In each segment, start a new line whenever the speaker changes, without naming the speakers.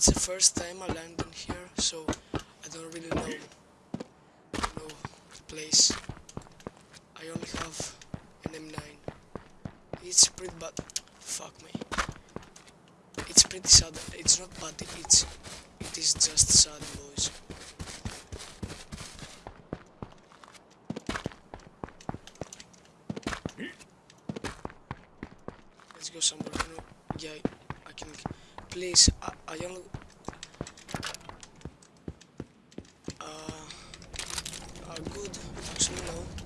It's the first time I landed here, so I don't really know know the place. I only have an M9. It's pretty bad. Fuck me. It's pretty sad. It's not bad. It's it is just sad, boys. Let's go somewhere. Know, yeah, I can. Please, I, I only. Uh, are good. Actually, no.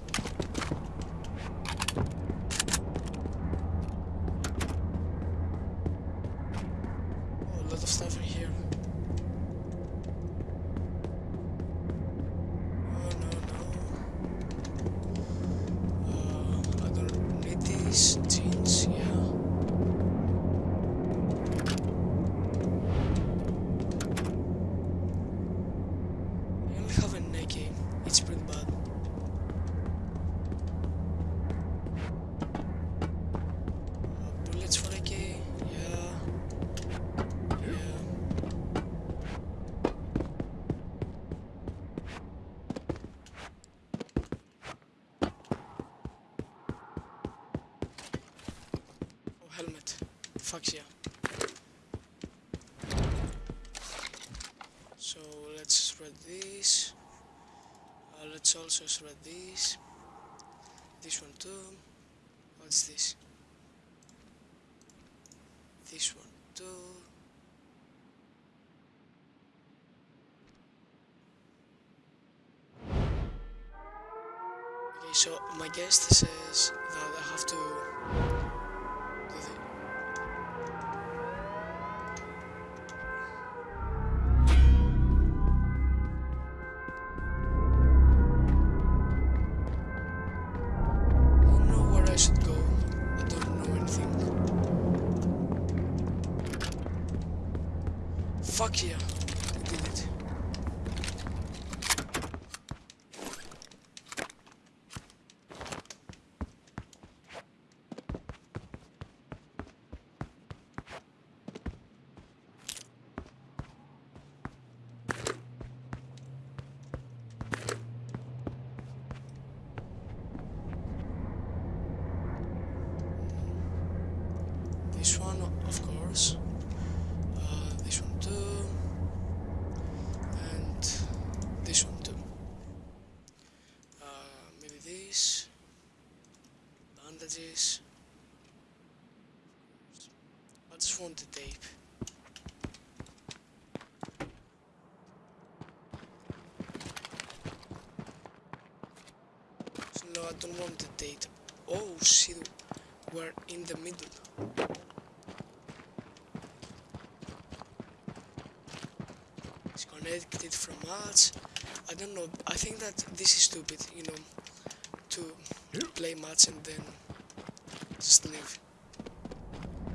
Yeah. So let's spread this. Uh, let's also spread this. This one too. What's this? This one too. Okay, so my guest says that I have to the tape. No, I don't want the data. Oh shit, we're in the middle. It's connected from us. I don't know. I think that this is stupid, you know, to play match and then just leave.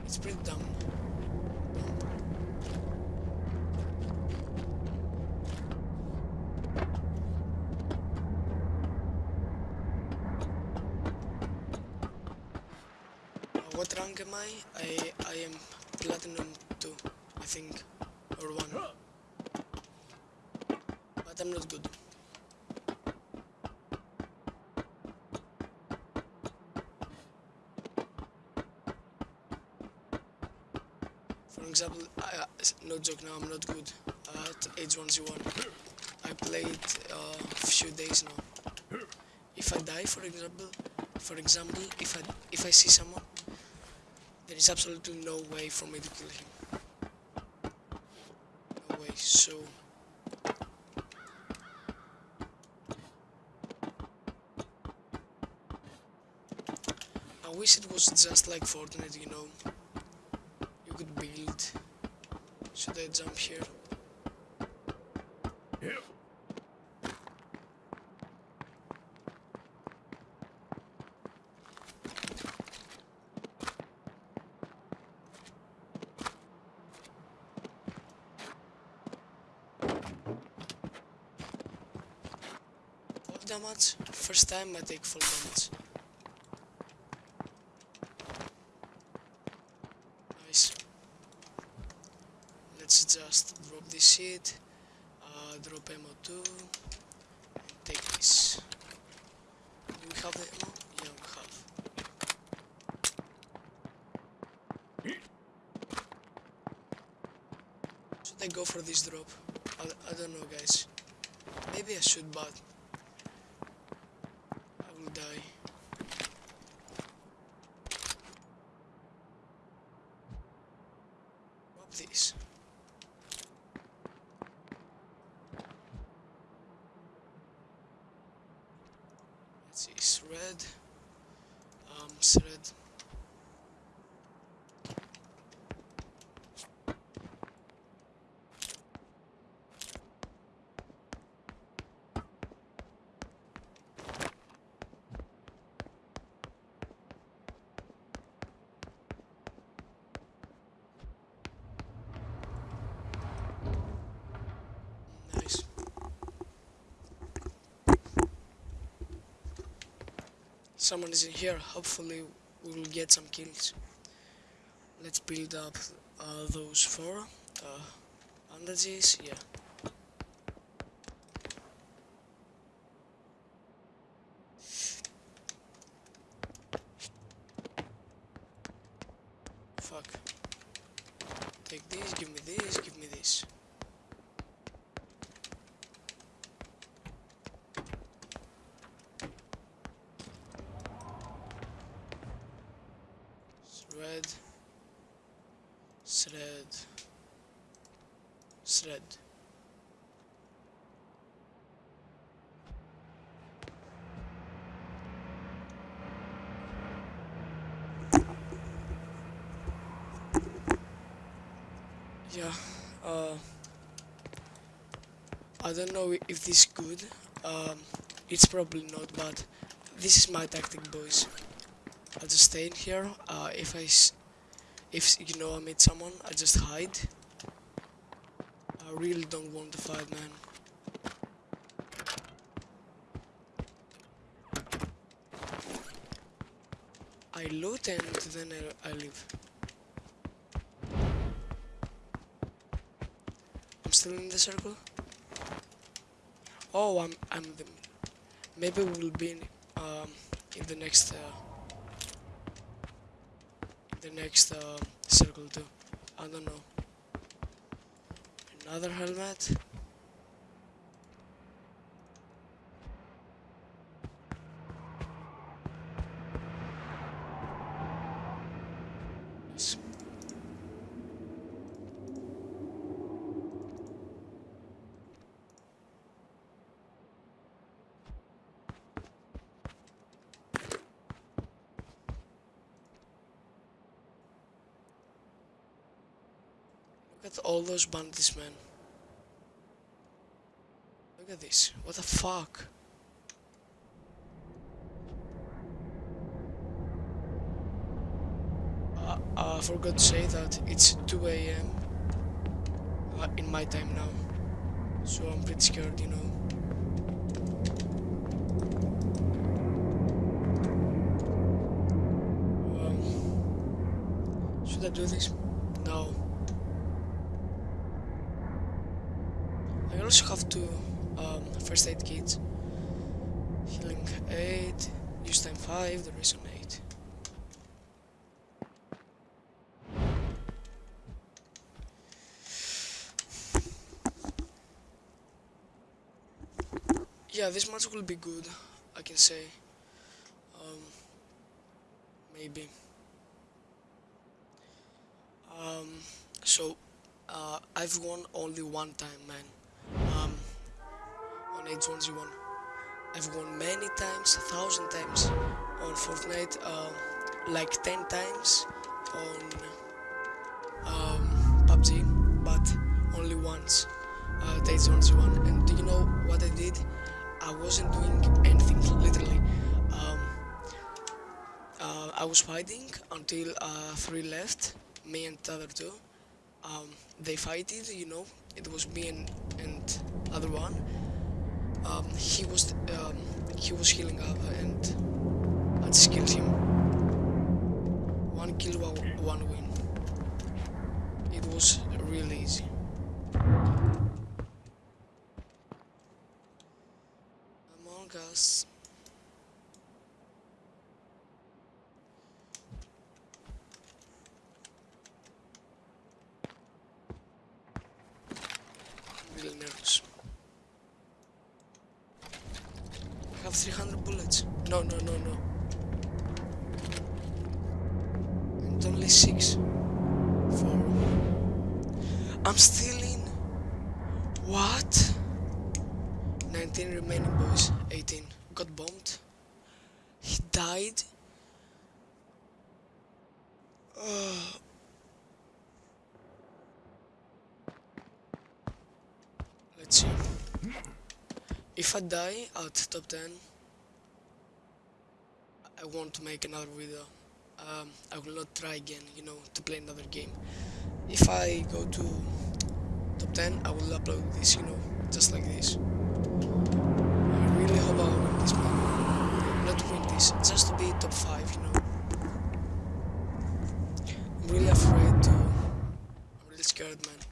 It's pretty. For example, I, no joke now, I'm not good at H1Z1. I played uh, a few days now. If I die, for example, for example, if I if I see someone, there is absolutely no way for me to kill him. No way. So. I wish it was just like Fortnite, you know. You. Should I jump here? Yeah. damage. First time I take full damage. Nice. Let's just drop this shit. Uh, drop ammo too. And take this. Do we have the ammo? Yeah, we have. Should I go for this drop? I, I don't know guys. Maybe I should but die. Drop these. Let's see, it's red. Um, it's red. Nice. Someone is in here. Hopefully, we will get some kills. Let's build up uh, those four uh, bandages. Yeah. Fuck. Take this, give me this, give me this. Thread. Thread. Thread. Yeah, uh, I don't know if this is good. Um, it's probably not, but this is my tactic, boys. I'll just stay in here. Uh, if I, if you know I meet someone, I just hide. I really don't want to fight, man. I loot and then I, leave. I'm still in the circle. Oh, I'm I'm the. Maybe we'll be in, um in the next uh, the next uh, circle too. I don't know. Another helmet. Yes. Look at all those bandits, man. Look at this. What the fuck? Uh, uh, I forgot to say that it's 2 a.m. Uh, in my time now. So I'm pretty scared, you know. Um, should I do this? No. also have two um, first aid kits. Healing 8, use time 5, duration 8. Yeah, this match will be good, I can say. Um, maybe. Um, so, uh, I've won only one time, man. Um, on H1Z1. I've won many times, a thousand times on Fortnite, uh, like 10 times on um, PUBG, but only once uh, H1Z1. And do you know what I did? I wasn't doing anything, literally. Um, uh, I was fighting until uh, three left, me and the other two. Um, they fighted, you know, it was me and, and other one. Um, he was um, he was healing up and I just killed him. One kill, one win. It was really easy. Among Us. I'm really nervous. I have 300 bullets. No, no, no, no. And only 6. 4. I'm still in. What? 19 remaining boys. 18. Got bombed. He died. Let's see. If I die at top 10, I want to make another video. Um, I will not try again, you know, to play another game. If I go to top 10, I will upload this, you know, just like this. I really hope I win this man. Not win this, just to be top 5, you know. I'm really afraid to... I'm really scared, man.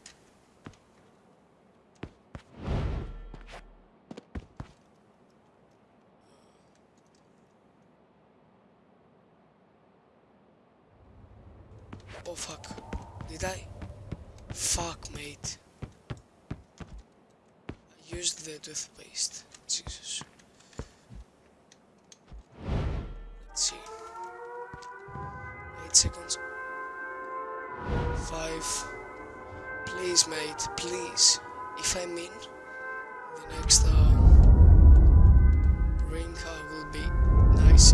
Oh fuck. Did I? Fuck, mate. I used the toothpaste. Jesus. Let's see. 8 seconds. 5. Please, mate, please. If I mean, the next uh, ring uh, will be nice.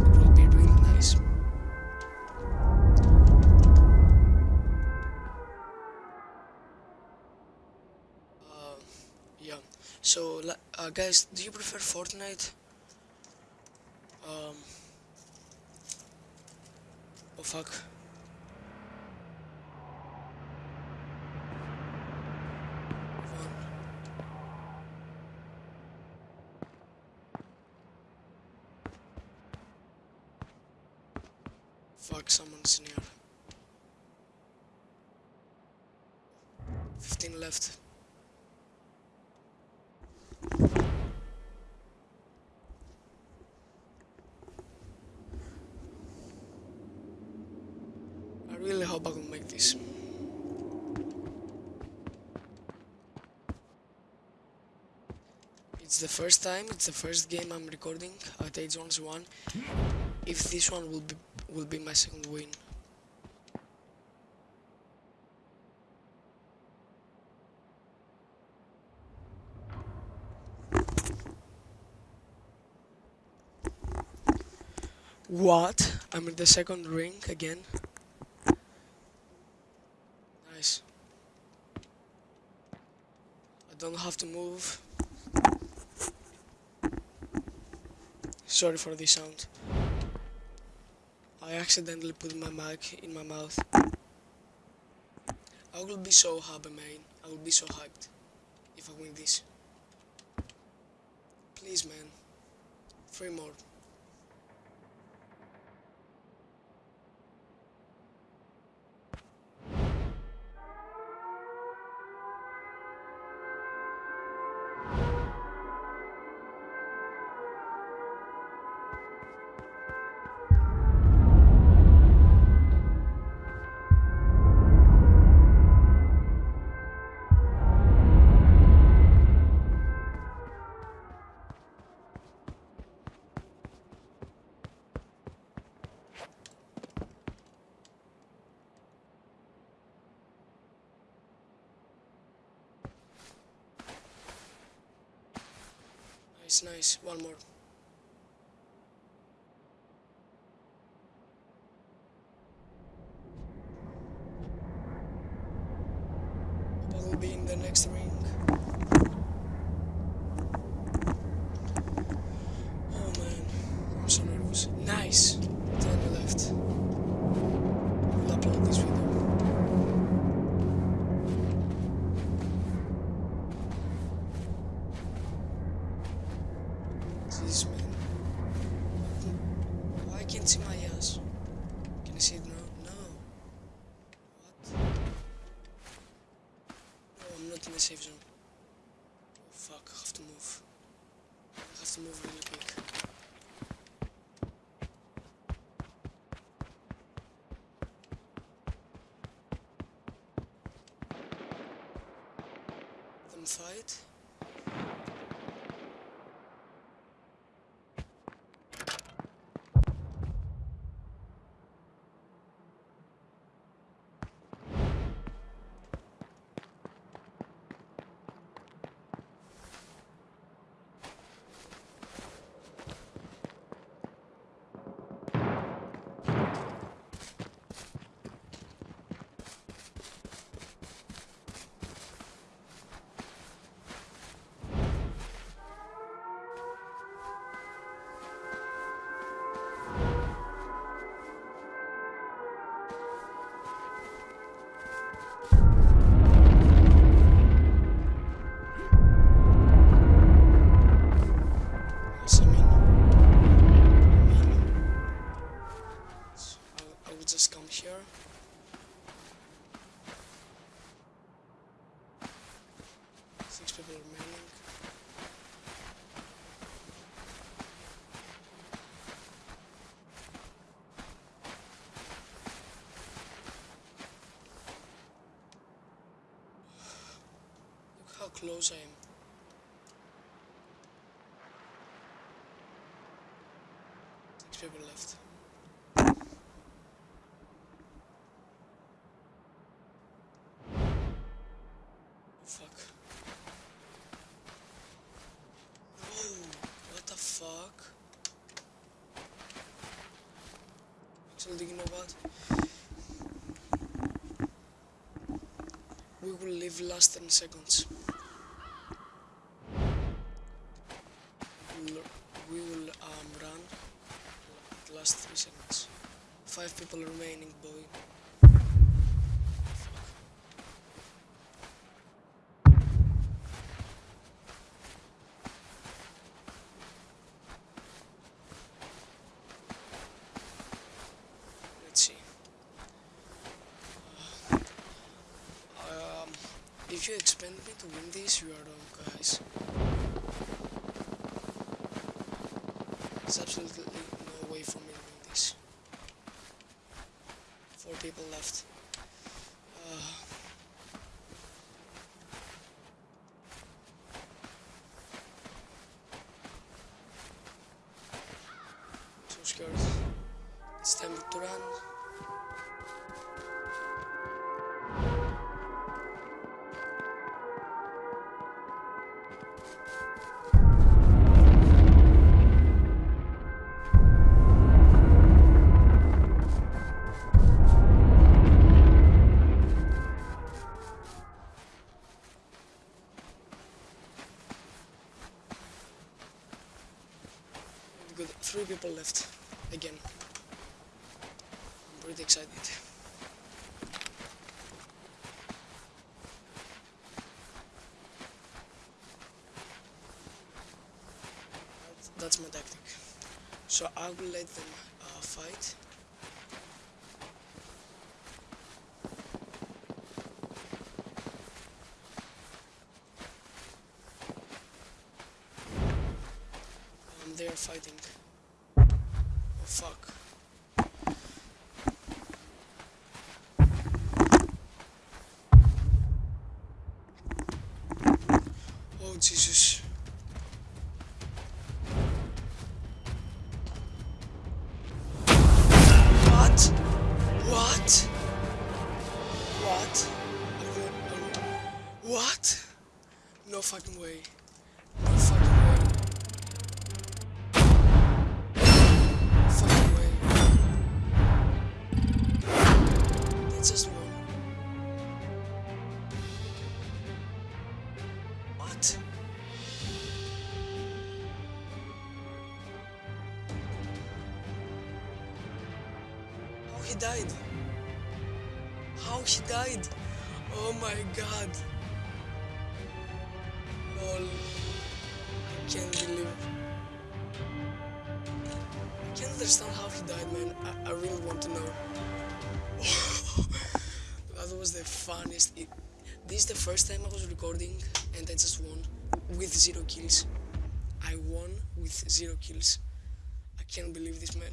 Yeah. So, uh, guys, do you prefer Fortnite? Um. Oh fuck. One. Fuck, someone's near. 15 left. I really hope I can make this. It's the first time, it's the first game I'm recording uh, at H1. If this one will be will be my second win. What? I'm in the second ring again. Nice. I don't have to move. Sorry for the sound. I accidentally put my mic in my mouth. I will be so happy, man. I will be so hyped if I win this. Please, man. Three more. Nice, nice. One more. Can't see my ass? Can you see it now? No. What? No, I'm not in the safe zone. Oh, fuck, I have to move. I have to move really quick. Fight? Close I am. Six people left. Fuck. What know what? We will live last 10 seconds. We'll, we will um, run the last 3 seconds. Five people remaining, boy. Let's see. Um, if you expect me to win this, you are wrong, guys. There's absolutely no way for me to win this. Four people left. So I will let them uh, fight. Um, they are fighting. Oh fuck. Died? How she died? Oh my god. Lol. I can't believe. I can't understand how he died, man. I, I really want to know. that was the funniest. It, this is the first time I was recording and I just won with zero kills. I won with zero kills. I can't believe this, man.